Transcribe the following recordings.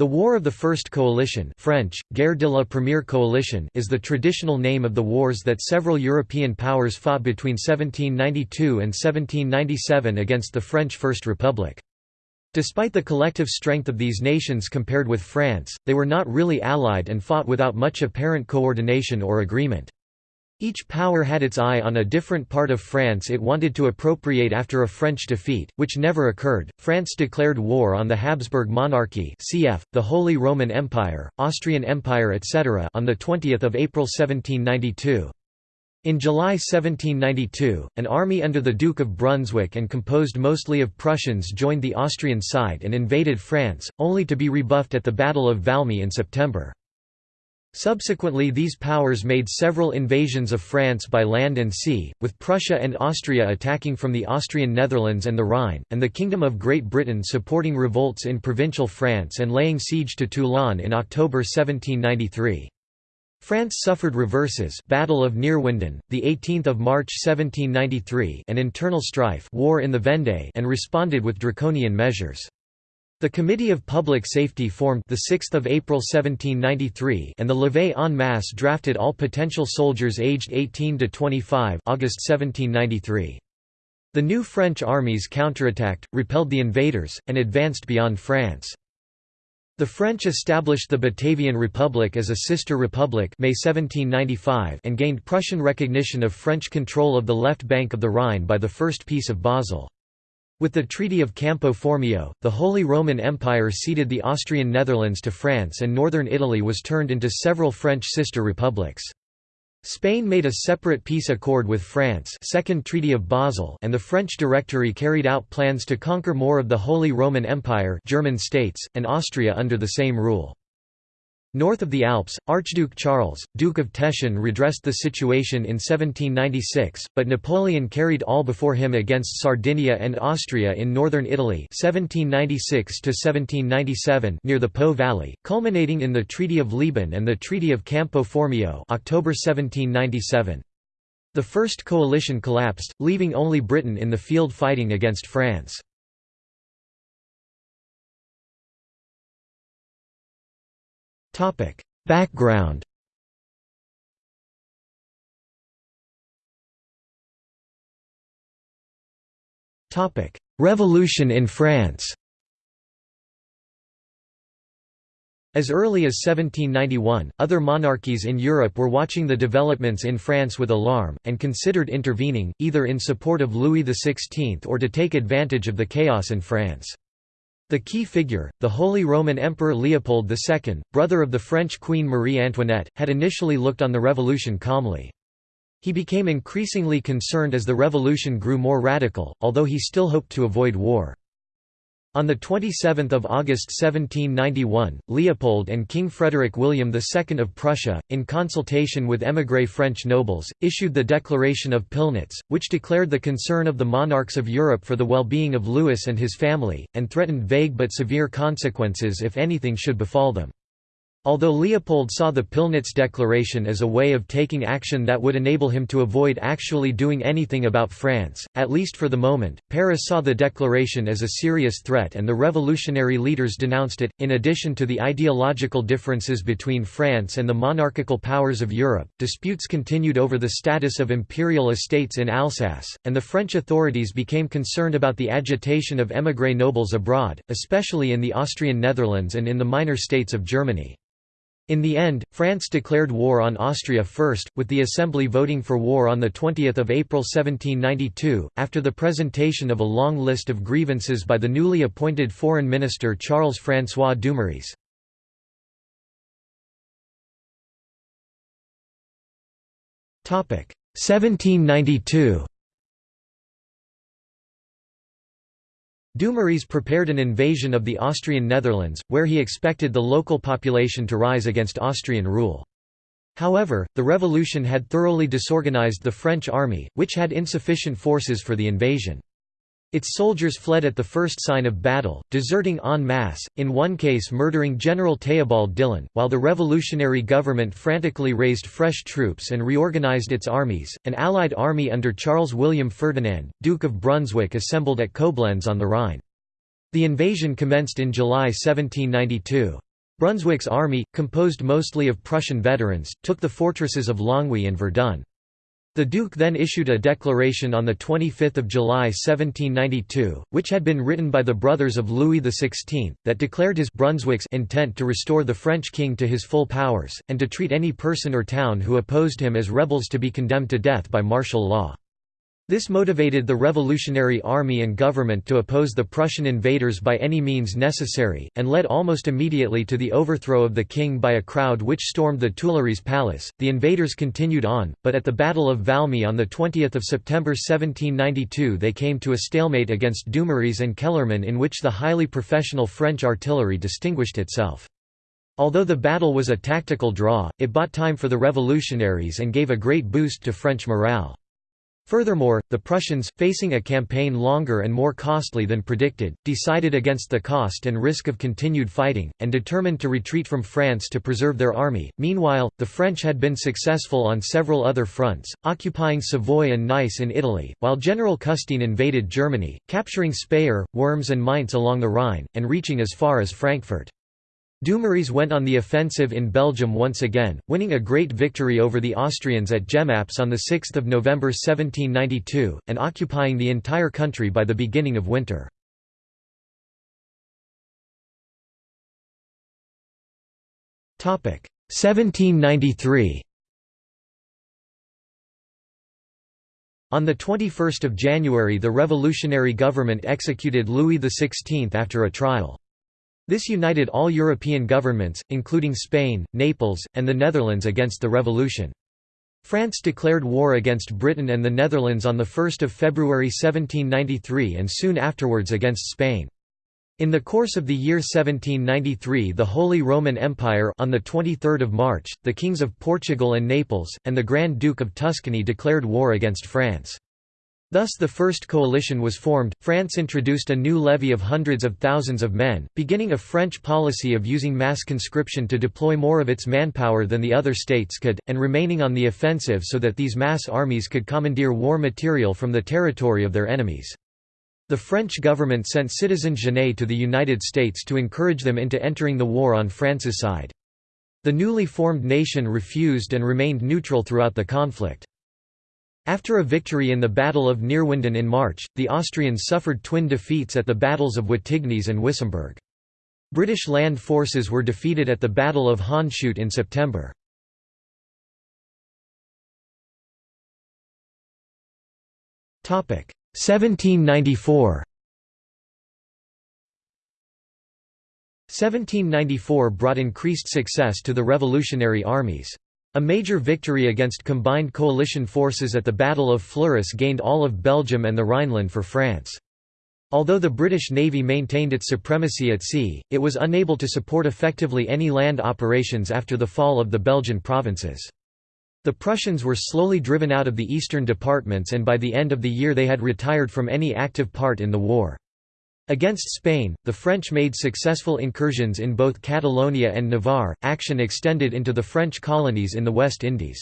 The War of the First Coalition French, Guerre de la Première Coalition is the traditional name of the wars that several European powers fought between 1792 and 1797 against the French First Republic. Despite the collective strength of these nations compared with France, they were not really allied and fought without much apparent coordination or agreement. Each power had its eye on a different part of France it wanted to appropriate after a French defeat, which never occurred. France declared war on the Habsburg monarchy cf. the Holy Roman Empire, Austrian Empire etc. on 20 April 1792. In July 1792, an army under the Duke of Brunswick and composed mostly of Prussians joined the Austrian side and invaded France, only to be rebuffed at the Battle of Valmy in September. Subsequently these powers made several invasions of France by land and sea, with Prussia and Austria attacking from the Austrian Netherlands and the Rhine, and the Kingdom of Great Britain supporting revolts in provincial France and laying siege to Toulon in October 1793. France suffered reverses Battle of Neerwinden, 18 March 1793 and internal strife war in the Vendée and responded with draconian measures. The Committee of Public Safety formed the 6th of April 1793 and the levée en masse drafted all potential soldiers aged 18 to 25 August 1793. The new French armies counterattacked, repelled the invaders, and advanced beyond France. The French established the Batavian Republic as a sister republic May 1795 and gained Prussian recognition of French control of the left bank of the Rhine by the First Peace of Basel. With the Treaty of Campo Formio, the Holy Roman Empire ceded the Austrian Netherlands to France and northern Italy was turned into several French sister republics. Spain made a separate peace accord with France Second Treaty of Basel and the French Directory carried out plans to conquer more of the Holy Roman Empire German states, and Austria under the same rule. North of the Alps, Archduke Charles, Duke of Teschen redressed the situation in 1796, but Napoleon carried all before him against Sardinia and Austria in northern Italy 1796 near the Po Valley, culminating in the Treaty of Leoben and the Treaty of Campo Formio October 1797. The First Coalition collapsed, leaving only Britain in the field fighting against France. Background. Revolution in France. As early as 1791, other monarchies in Europe were watching the developments in France with alarm, and considered intervening, either in support of Louis XVI or to take advantage of the chaos in France. The key figure, the Holy Roman Emperor Leopold II, brother of the French Queen Marie Antoinette, had initially looked on the revolution calmly. He became increasingly concerned as the revolution grew more radical, although he still hoped to avoid war. On 27 August 1791, Leopold and King Frederick William II of Prussia, in consultation with émigré French nobles, issued the Declaration of Pillnitz, which declared the concern of the monarchs of Europe for the well-being of Louis and his family, and threatened vague but severe consequences if anything should befall them. Although Leopold saw the Pillnitz Declaration as a way of taking action that would enable him to avoid actually doing anything about France, at least for the moment, Paris saw the declaration as a serious threat and the revolutionary leaders denounced it. In addition to the ideological differences between France and the monarchical powers of Europe, disputes continued over the status of imperial estates in Alsace, and the French authorities became concerned about the agitation of émigré nobles abroad, especially in the Austrian Netherlands and in the minor states of Germany. In the end, France declared war on Austria first, with the Assembly voting for war on 20 April 1792, after the presentation of a long list of grievances by the newly appointed Foreign Minister Charles-François Dumouriez. Topic 1792 Dumouriez prepared an invasion of the Austrian Netherlands, where he expected the local population to rise against Austrian rule. However, the revolution had thoroughly disorganized the French army, which had insufficient forces for the invasion. Its soldiers fled at the first sign of battle, deserting en masse, in one case murdering General Theobald Dillon, while the revolutionary government frantically raised fresh troops and reorganized its armies. An allied army under Charles William Ferdinand, Duke of Brunswick assembled at Koblenz on the Rhine. The invasion commenced in July 1792. Brunswick's army, composed mostly of Prussian veterans, took the fortresses of Longwy and Verdun. The Duke then issued a declaration on 25 July 1792, which had been written by the brothers of Louis XVI, that declared his Brunswick's intent to restore the French king to his full powers, and to treat any person or town who opposed him as rebels to be condemned to death by martial law. This motivated the Revolutionary Army and government to oppose the Prussian invaders by any means necessary, and led almost immediately to the overthrow of the king by a crowd which stormed the Tuileries Palace. The invaders continued on, but at the Battle of Valmy on 20 September 1792 they came to a stalemate against Dumouriez and Kellerman in which the highly professional French artillery distinguished itself. Although the battle was a tactical draw, it bought time for the revolutionaries and gave a great boost to French morale. Furthermore, the Prussians, facing a campaign longer and more costly than predicted, decided against the cost and risk of continued fighting, and determined to retreat from France to preserve their army. Meanwhile, the French had been successful on several other fronts, occupying Savoy and Nice in Italy, while General Custine invaded Germany, capturing Speyer, Worms and Mainz along the Rhine, and reaching as far as Frankfurt. Dumouriez went on the offensive in Belgium once again, winning a great victory over the Austrians at Jemappes on 6 November 1792, and occupying the entire country by the beginning of winter. Topic 1793. On 21 January the revolutionary government executed Louis XVI after a trial. This united all European governments, including Spain, Naples, and the Netherlands against the revolution. France declared war against Britain and the Netherlands on 1 February 1793 and soon afterwards against Spain. In the course of the year 1793 the Holy Roman Empire on the 23 March, the kings of Portugal and Naples, and the Grand Duke of Tuscany declared war against France. Thus the first coalition was formed, France introduced a new levy of hundreds of thousands of men, beginning a French policy of using mass conscription to deploy more of its manpower than the other states could, and remaining on the offensive so that these mass armies could commandeer war material from the territory of their enemies. The French government sent citizen Genet to the United States to encourage them into entering the war on France's side. The newly formed nation refused and remained neutral throughout the conflict. After a victory in the Battle of Neerwinden in March, the Austrians suffered twin defeats at the battles of Wattignies and Wissembourg. British land forces were defeated at the Battle of Hondschoote in September. Topic 1794. 1794 brought increased success to the revolutionary armies. A major victory against combined coalition forces at the Battle of Fleurus gained all of Belgium and the Rhineland for France. Although the British Navy maintained its supremacy at sea, it was unable to support effectively any land operations after the fall of the Belgian provinces. The Prussians were slowly driven out of the eastern departments and by the end of the year they had retired from any active part in the war. Against Spain, the French made successful incursions in both Catalonia and Navarre, action extended into the French colonies in the West Indies.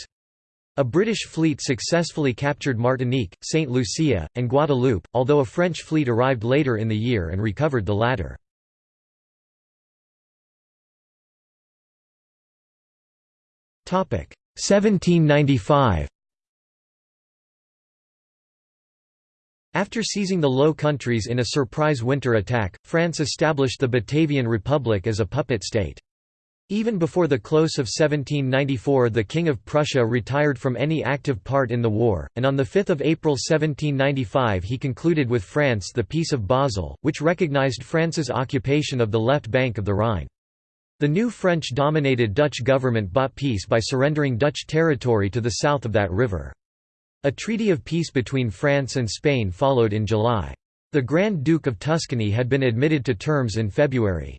A British fleet successfully captured Martinique, St. Lucia, and Guadeloupe, although a French fleet arrived later in the year and recovered the latter. Topic 1795 After seizing the Low Countries in a surprise winter attack, France established the Batavian Republic as a puppet state. Even before the close of 1794 the King of Prussia retired from any active part in the war, and on 5 April 1795 he concluded with France the Peace of Basel, which recognized France's occupation of the left bank of the Rhine. The new French-dominated Dutch government bought peace by surrendering Dutch territory to the south of that river. A treaty of peace between France and Spain followed in July. The Grand Duke of Tuscany had been admitted to terms in February.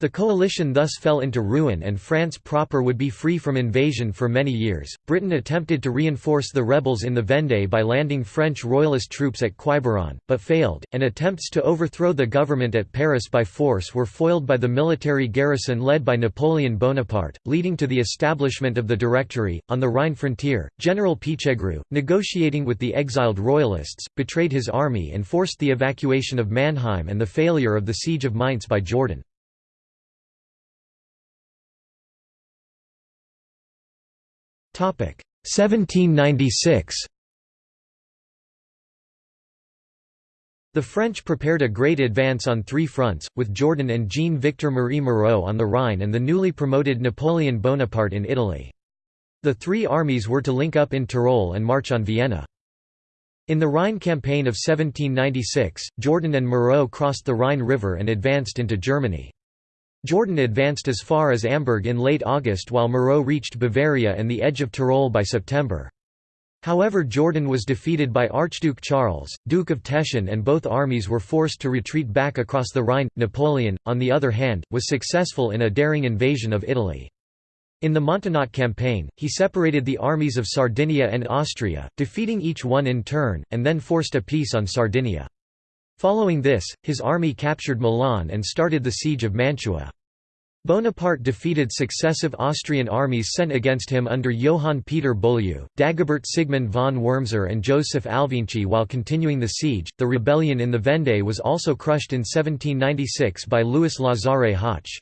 The coalition thus fell into ruin and France proper would be free from invasion for many years. Britain attempted to reinforce the rebels in the Vendée by landing French royalist troops at Quiberon, but failed, and attempts to overthrow the government at Paris by force were foiled by the military garrison led by Napoleon Bonaparte, leading to the establishment of the Directory. On the Rhine frontier, General Pichegru, negotiating with the exiled royalists, betrayed his army and forced the evacuation of Mannheim and the failure of the siege of Mainz by Jourdan. 1796 The French prepared a great advance on three fronts, with Jourdan and Jean-Victor Marie Moreau on the Rhine and the newly promoted Napoleon Bonaparte in Italy. The three armies were to link up in Tyrol and march on Vienna. In the Rhine campaign of 1796, Jourdan and Moreau crossed the Rhine River and advanced into Germany. Jourdan advanced as far as Amberg in late August while Moreau reached Bavaria and the edge of Tyrol by September. However Jourdan was defeated by Archduke Charles, Duke of Teschen and both armies were forced to retreat back across the Rhine. Napoleon, on the other hand, was successful in a daring invasion of Italy. In the Montenotte campaign, he separated the armies of Sardinia and Austria, defeating each one in turn, and then forced a peace on Sardinia. Following this, his army captured Milan and started the siege of Mantua. Bonaparte defeated successive Austrian armies sent against him under Johann Peter Beaulieu, Dagobert Sigmund von Wurmser, and Joseph Alvinczi while continuing the siege. The rebellion in the Vendée was also crushed in 1796 by Louis Lazare Hoche.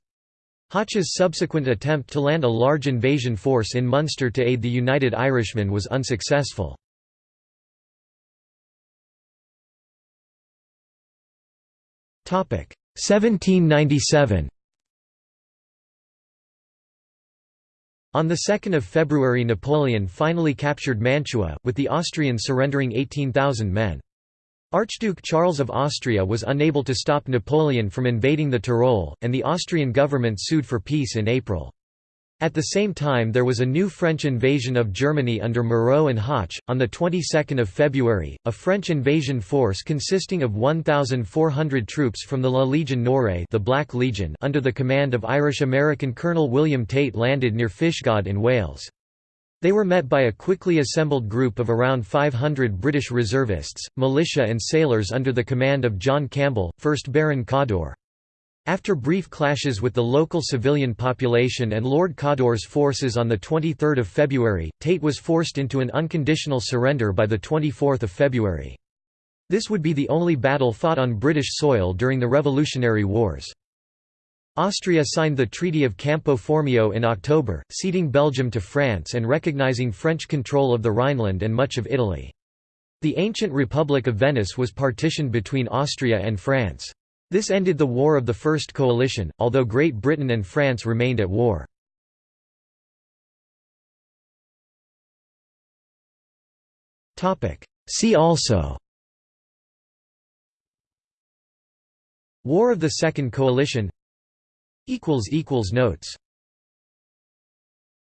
Hoche's subsequent attempt to land a large invasion force in Munster to aid the United Irishmen was unsuccessful. 1797 On 2 February Napoleon finally captured Mantua, with the Austrians surrendering 18,000 men. Archduke Charles of Austria was unable to stop Napoleon from invading the Tyrol, and the Austrian government sued for peace in April. At the same time there was a new French invasion of Germany under Moreau and Hoche. On the 22nd of February, a French invasion force consisting of 1,400 troops from the La Légion Noire the Black Legion under the command of Irish-American Colonel William Tate landed near Fishguard in Wales. They were met by a quickly assembled group of around 500 British reservists, militia and sailors under the command of John Campbell, 1st Baron Cawdor. After brief clashes with the local civilian population and Lord Cawdor's forces on 23 February, Tate was forced into an unconditional surrender by 24 February. This would be the only battle fought on British soil during the Revolutionary Wars. Austria signed the Treaty of Campo Formio in October, ceding Belgium to France and recognizing French control of the Rhineland and much of Italy. The ancient Republic of Venice was partitioned between Austria and France. This ended the War of the First Coalition, although Great Britain and France remained at war. See also War of the Second Coalition Notes